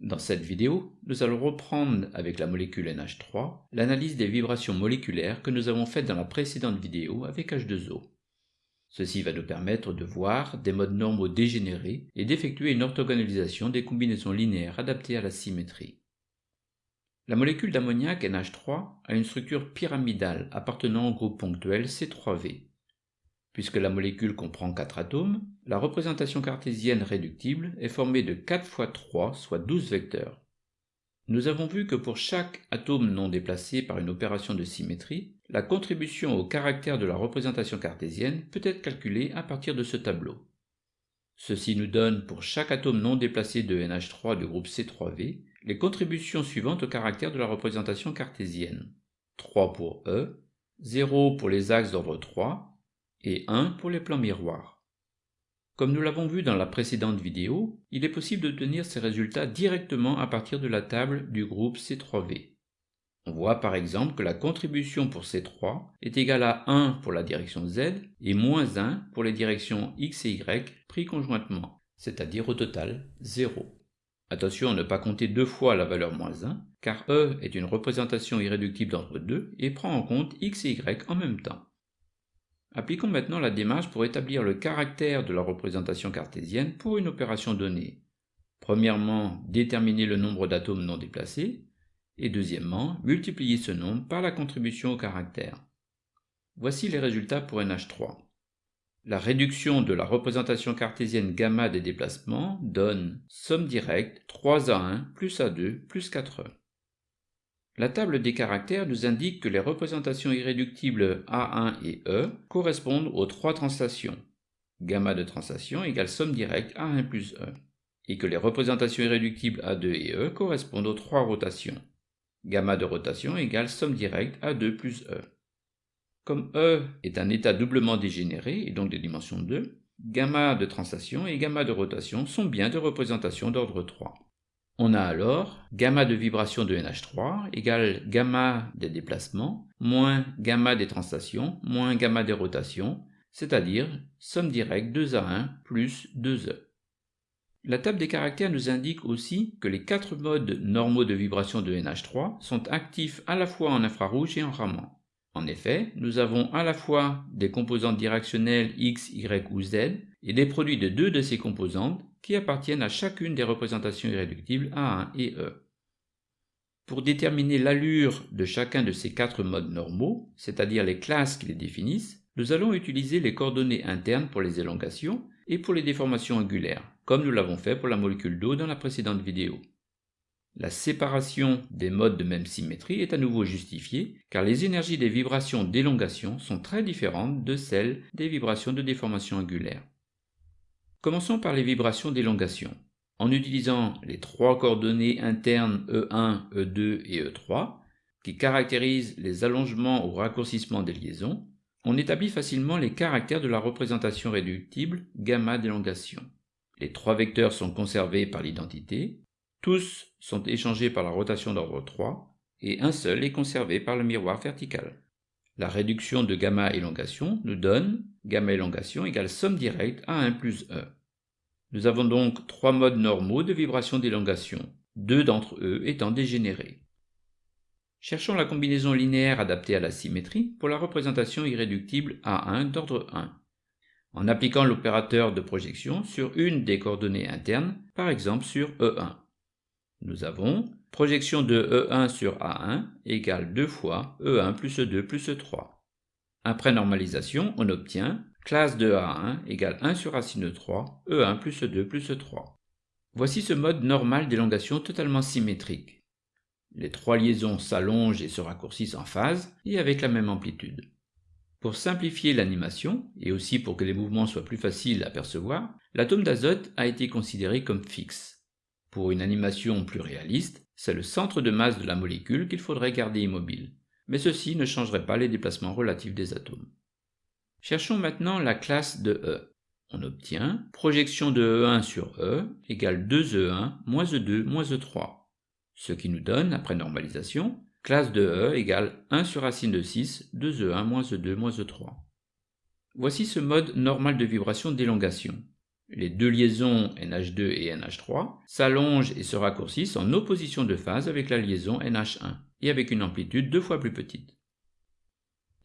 Dans cette vidéo, nous allons reprendre avec la molécule NH3 l'analyse des vibrations moléculaires que nous avons faites dans la précédente vidéo avec H2O. Ceci va nous permettre de voir des modes normaux dégénérés et d'effectuer une orthogonalisation des combinaisons linéaires adaptées à la symétrie. La molécule d'ammoniac NH3 a une structure pyramidale appartenant au groupe ponctuel C3V. Puisque la molécule comprend 4 atomes, la représentation cartésienne réductible est formée de 4 fois 3, soit 12 vecteurs. Nous avons vu que pour chaque atome non déplacé par une opération de symétrie, la contribution au caractère de la représentation cartésienne peut être calculée à partir de ce tableau. Ceci nous donne pour chaque atome non déplacé de NH3 du groupe C3V les contributions suivantes au caractère de la représentation cartésienne. 3 pour E, 0 pour les axes d'ordre 3, et 1 pour les plans miroirs. Comme nous l'avons vu dans la précédente vidéo, il est possible d'obtenir ces résultats directement à partir de la table du groupe C3V. On voit par exemple que la contribution pour C3 est égale à 1 pour la direction Z et moins 1 pour les directions X et Y pris conjointement, c'est-à-dire au total 0. Attention à ne pas compter deux fois la valeur moins 1, car E est une représentation irréductible d'ordre 2 et prend en compte X et Y en même temps. Appliquons maintenant la démarche pour établir le caractère de la représentation cartésienne pour une opération donnée. Premièrement, déterminer le nombre d'atomes non déplacés, et deuxièmement, multiplier ce nombre par la contribution au caractère. Voici les résultats pour NH3. La réduction de la représentation cartésienne gamma des déplacements donne somme directe 3 à 1 plus A2 plus 4E. La table des caractères nous indique que les représentations irréductibles A1 et E correspondent aux trois translations. Gamma de translation égale somme directe A1 plus E. Et que les représentations irréductibles A2 et E correspondent aux trois rotations. Gamma de rotation égale somme directe A2 plus E. Comme E est un état doublement dégénéré et donc de dimension 2, gamma de translation et gamma de rotation sont bien de représentations d'ordre 3. On a alors gamma de vibration de NH3 égale gamma des déplacements moins gamma des translations moins gamma des rotations, c'est-à-dire somme directe 2 à 1 plus 2e. La table des caractères nous indique aussi que les quatre modes normaux de vibration de NH3 sont actifs à la fois en infrarouge et en Raman. En effet, nous avons à la fois des composantes directionnelles X, Y ou Z et des produits de deux de ces composantes qui appartiennent à chacune des représentations irréductibles A1 et E. Pour déterminer l'allure de chacun de ces quatre modes normaux, c'est-à-dire les classes qui les définissent, nous allons utiliser les coordonnées internes pour les élongations et pour les déformations angulaires, comme nous l'avons fait pour la molécule d'eau dans la précédente vidéo. La séparation des modes de même symétrie est à nouveau justifiée, car les énergies des vibrations d'élongation sont très différentes de celles des vibrations de déformation angulaire. Commençons par les vibrations d'élongation. En utilisant les trois coordonnées internes E1, E2 et E3, qui caractérisent les allongements ou raccourcissements des liaisons, on établit facilement les caractères de la représentation réductible gamma d'élongation. Les trois vecteurs sont conservés par l'identité, tous sont échangés par la rotation d'ordre 3, et un seul est conservé par le miroir vertical. La réduction de gamma élongation nous donne gamma élongation égale somme directe à 1 plus E. Nous avons donc trois modes normaux de vibration d'élongation, deux d'entre eux étant dégénérés. Cherchons la combinaison linéaire adaptée à la symétrie pour la représentation irréductible A1 d'ordre 1, en appliquant l'opérateur de projection sur une des coordonnées internes, par exemple sur E1. Nous avons projection de E1 sur A1 égale 2 fois E1 plus E2 plus E3. Après normalisation, on obtient classe de A1 égale 1 sur racine de 3, E1 plus E2 plus E3. Voici ce mode normal d'élongation totalement symétrique. Les trois liaisons s'allongent et se raccourcissent en phase et avec la même amplitude. Pour simplifier l'animation, et aussi pour que les mouvements soient plus faciles à percevoir, l'atome d'azote a été considéré comme fixe. Pour une animation plus réaliste, c'est le centre de masse de la molécule qu'il faudrait garder immobile, mais ceci ne changerait pas les déplacements relatifs des atomes. Cherchons maintenant la classe de E. On obtient projection de E1 sur E égale 2E1 moins E2 moins E3, ce qui nous donne, après normalisation, classe de E égale 1 sur racine de 6, 2E1 moins E2 moins E3. Voici ce mode normal de vibration d'élongation. Les deux liaisons NH2 et NH3 s'allongent et se raccourcissent en opposition de phase avec la liaison NH1 et avec une amplitude deux fois plus petite.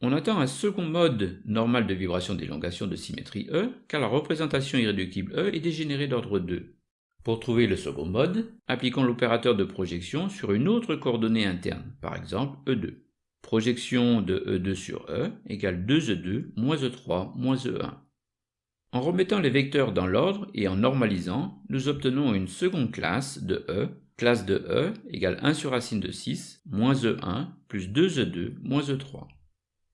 On attend un second mode normal de vibration d'élongation de symétrie E, car la représentation irréductible E est dégénérée d'ordre 2. Pour trouver le second mode, appliquons l'opérateur de projection sur une autre coordonnée interne, par exemple E2. Projection de E2 sur E égale 2E2 moins E3 moins E1. En remettant les vecteurs dans l'ordre et en normalisant, nous obtenons une seconde classe de E, classe de E égale 1 sur racine de 6 moins E1 plus 2E2 moins E3.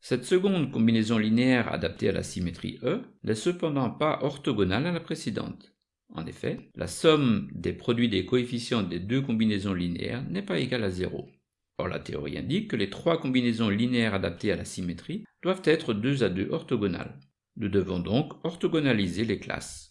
Cette seconde combinaison linéaire adaptée à la symétrie E n'est cependant pas orthogonale à la précédente. En effet, la somme des produits des coefficients des deux combinaisons linéaires n'est pas égale à 0. Or la théorie indique que les trois combinaisons linéaires adaptées à la symétrie doivent être 2 à 2 orthogonales. Nous devons donc orthogonaliser les classes.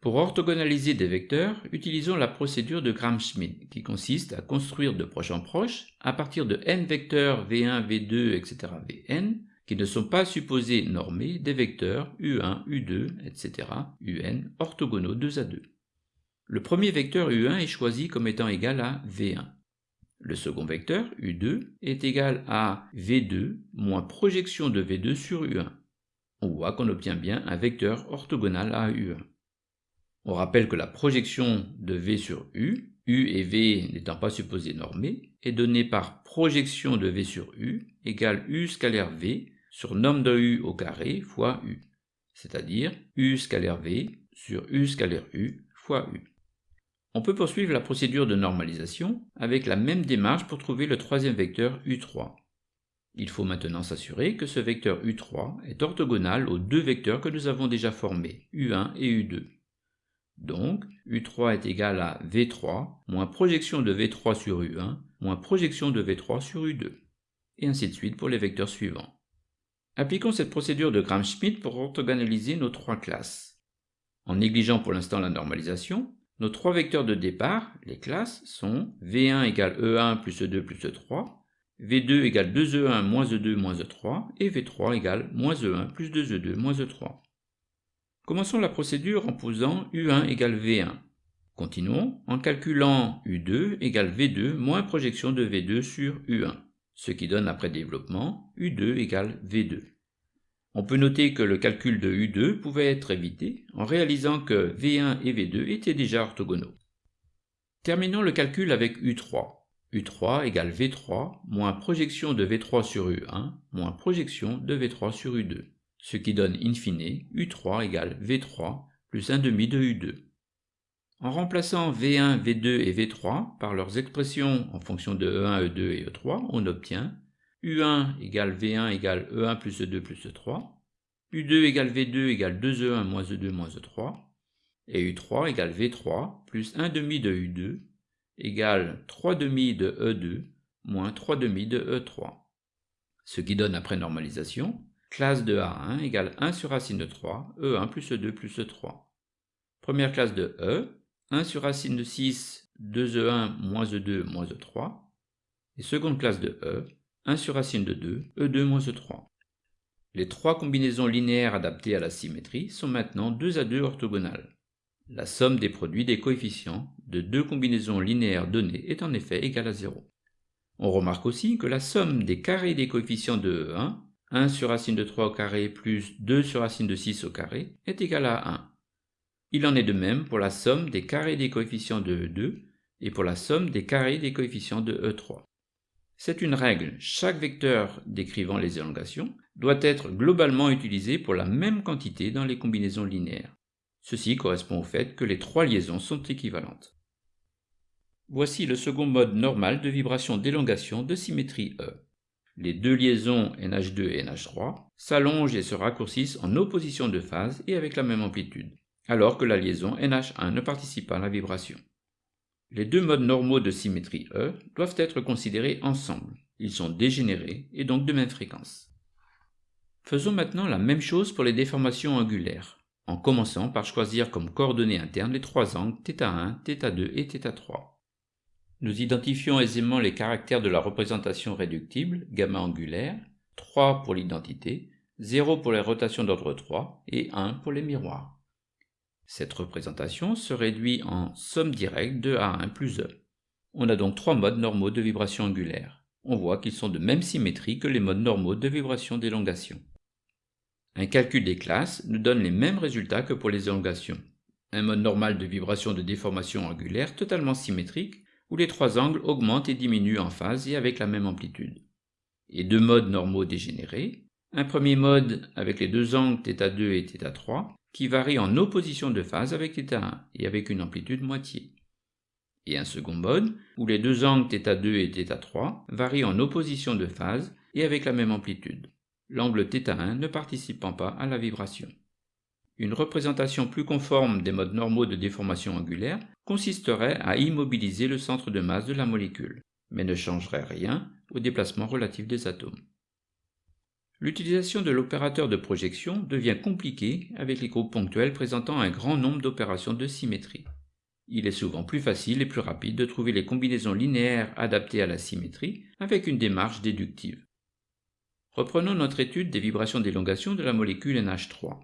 Pour orthogonaliser des vecteurs, utilisons la procédure de Gram-Schmidt, qui consiste à construire de proche en proche, à partir de n vecteurs v1, v2, etc. vn, qui ne sont pas supposés normés des vecteurs u1, u2, etc. un orthogonaux 2 à 2. Le premier vecteur u1 est choisi comme étant égal à v1. Le second vecteur, u2, est égal à v2 moins projection de v2 sur u1. On voit qu'on obtient bien un vecteur orthogonal à u1. On rappelle que la projection de V sur U, U et V n'étant pas supposés normés, est donnée par projection de V sur U égale U scalaire V sur norme de U au carré fois U, c'est-à-dire U scalaire V sur U scalaire U fois U. On peut poursuivre la procédure de normalisation avec la même démarche pour trouver le troisième vecteur U3. Il faut maintenant s'assurer que ce vecteur U3 est orthogonal aux deux vecteurs que nous avons déjà formés, U1 et U2. Donc, U3 est égal à V3 moins projection de V3 sur U1 moins projection de V3 sur U2. Et ainsi de suite pour les vecteurs suivants. Appliquons cette procédure de Gram-Schmidt pour orthogonaliser nos trois classes. En négligeant pour l'instant la normalisation, nos trois vecteurs de départ, les classes, sont V1 égale E1 plus E2 plus E3, V2 égale 2E1 moins E2 moins E3, et V3 égale moins E1 plus 2E2 moins E3. Commençons la procédure en posant U1 égale V1. Continuons en calculant U2 égale V2 moins projection de V2 sur U1, ce qui donne après développement U2 égale V2. On peut noter que le calcul de U2 pouvait être évité en réalisant que V1 et V2 étaient déjà orthogonaux. Terminons le calcul avec U3. U3 égale V3 moins projection de V3 sur U1 moins projection de V3 sur U2 ce qui donne in fine U3 égale V3 plus 1 demi de U2. En remplaçant V1, V2 et V3 par leurs expressions en fonction de E1, E2 et E3, on obtient U1 égale V1 égale E1 plus E2 plus E3, U2 égale V2 égale 2E1 moins E2 moins E3, et U3 égale V3 plus 1 demi de U2 égale 3 demi de E2 moins 3 demi de E3. Ce qui donne après normalisation Classe de A1 égale 1 sur racine de 3, E1 plus E2 plus E3. Première classe de E, 1 sur racine de 6, 2E1 moins E2 moins E3. Et seconde classe de E, 1 sur racine de 2, E2 moins E3. Les trois combinaisons linéaires adaptées à la symétrie sont maintenant 2 à 2 orthogonales. La somme des produits des coefficients de deux combinaisons linéaires données est en effet égale à 0. On remarque aussi que la somme des carrés des coefficients de E1 1 sur racine de 3 au carré plus 2 sur racine de 6 au carré est égal à 1. Il en est de même pour la somme des carrés des coefficients de E2 et pour la somme des carrés des coefficients de E3. C'est une règle, chaque vecteur décrivant les élongations doit être globalement utilisé pour la même quantité dans les combinaisons linéaires. Ceci correspond au fait que les trois liaisons sont équivalentes. Voici le second mode normal de vibration d'élongation de symétrie E les deux liaisons NH2 et NH3 s'allongent et se raccourcissent en opposition de phase et avec la même amplitude, alors que la liaison NH1 ne participe pas à la vibration. Les deux modes normaux de symétrie E doivent être considérés ensemble. Ils sont dégénérés et donc de même fréquence. Faisons maintenant la même chose pour les déformations angulaires, en commençant par choisir comme coordonnées internes les trois angles θ1, θ2 et θ3. Nous identifions aisément les caractères de la représentation réductible, gamma angulaire, 3 pour l'identité, 0 pour les rotations d'ordre 3 et 1 pour les miroirs. Cette représentation se réduit en somme directe de A1 plus E. On a donc trois modes normaux de vibration angulaire. On voit qu'ils sont de même symétrie que les modes normaux de vibration d'élongation. Un calcul des classes nous donne les mêmes résultats que pour les élongations. Un mode normal de vibration de déformation angulaire totalement symétrique, où les trois angles augmentent et diminuent en phase et avec la même amplitude. Et deux modes normaux dégénérés, un premier mode avec les deux angles θ2 et θ3, qui varient en opposition de phase avec θ1 et avec une amplitude moitié. Et un second mode, où les deux angles θ2 et θ3 varient en opposition de phase et avec la même amplitude, l'angle θ1 ne participant pas à la vibration. Une représentation plus conforme des modes normaux de déformation angulaire consisterait à immobiliser le centre de masse de la molécule, mais ne changerait rien au déplacement relatif des atomes. L'utilisation de l'opérateur de projection devient compliquée avec les groupes ponctuels présentant un grand nombre d'opérations de symétrie. Il est souvent plus facile et plus rapide de trouver les combinaisons linéaires adaptées à la symétrie avec une démarche déductive. Reprenons notre étude des vibrations d'élongation de la molécule NH3.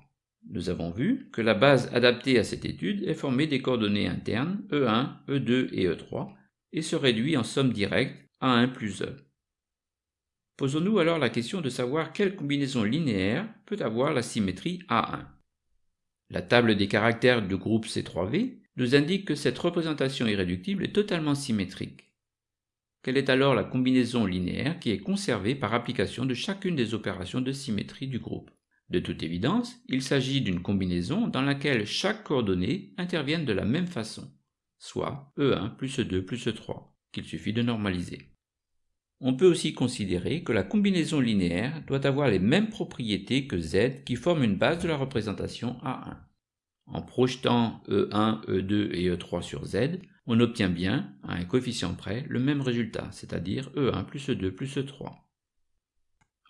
Nous avons vu que la base adaptée à cette étude est formée des coordonnées internes E1, E2 et E3 et se réduit en somme directe à 1 plus E. Posons-nous alors la question de savoir quelle combinaison linéaire peut avoir la symétrie A1. La table des caractères du groupe C3V nous indique que cette représentation irréductible est totalement symétrique. Quelle est alors la combinaison linéaire qui est conservée par application de chacune des opérations de symétrie du groupe? De toute évidence, il s'agit d'une combinaison dans laquelle chaque coordonnée intervienne de la même façon, soit E1 plus E2 plus E3, qu'il suffit de normaliser. On peut aussi considérer que la combinaison linéaire doit avoir les mêmes propriétés que Z qui forment une base de la représentation A1. En projetant E1, E2 et E3 sur Z, on obtient bien, à un coefficient près, le même résultat, c'est-à-dire E1 plus E2 plus E3.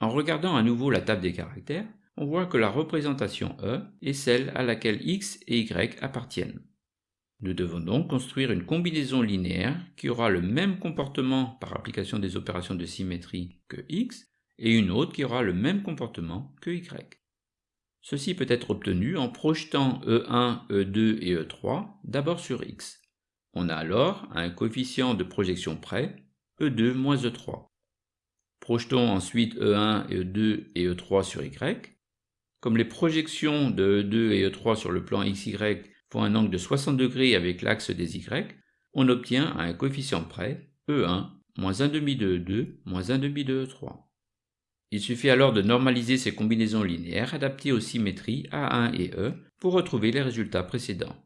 En regardant à nouveau la table des caractères, on voit que la représentation E est celle à laquelle x et y appartiennent. Nous devons donc construire une combinaison linéaire qui aura le même comportement par application des opérations de symétrie que x, et une autre qui aura le même comportement que y. Ceci peut être obtenu en projetant E1, E2 et E3 d'abord sur x. On a alors un coefficient de projection près, E2 moins E3. Projetons ensuite E1, E2 et E3 sur y, comme les projections de E2 et E3 sur le plan XY font un angle de 60 degrés avec l'axe des Y, on obtient un coefficient près E1 moins 1 demi de E2 moins 1 demi de E3. Il suffit alors de normaliser ces combinaisons linéaires adaptées aux symétries A1 et E pour retrouver les résultats précédents.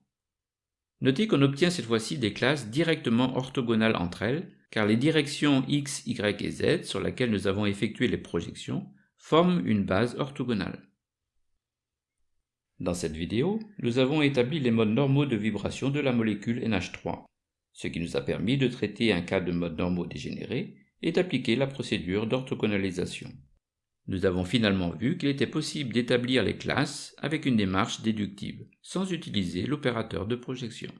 Notez qu'on obtient cette fois-ci des classes directement orthogonales entre elles, car les directions x, y et z sur lesquelles nous avons effectué les projections forment une base orthogonale. Dans cette vidéo, nous avons établi les modes normaux de vibration de la molécule NH3, ce qui nous a permis de traiter un cas de mode normaux dégénéré et d'appliquer la procédure d'orthogonalisation. Nous avons finalement vu qu'il était possible d'établir les classes avec une démarche déductive, sans utiliser l'opérateur de projection.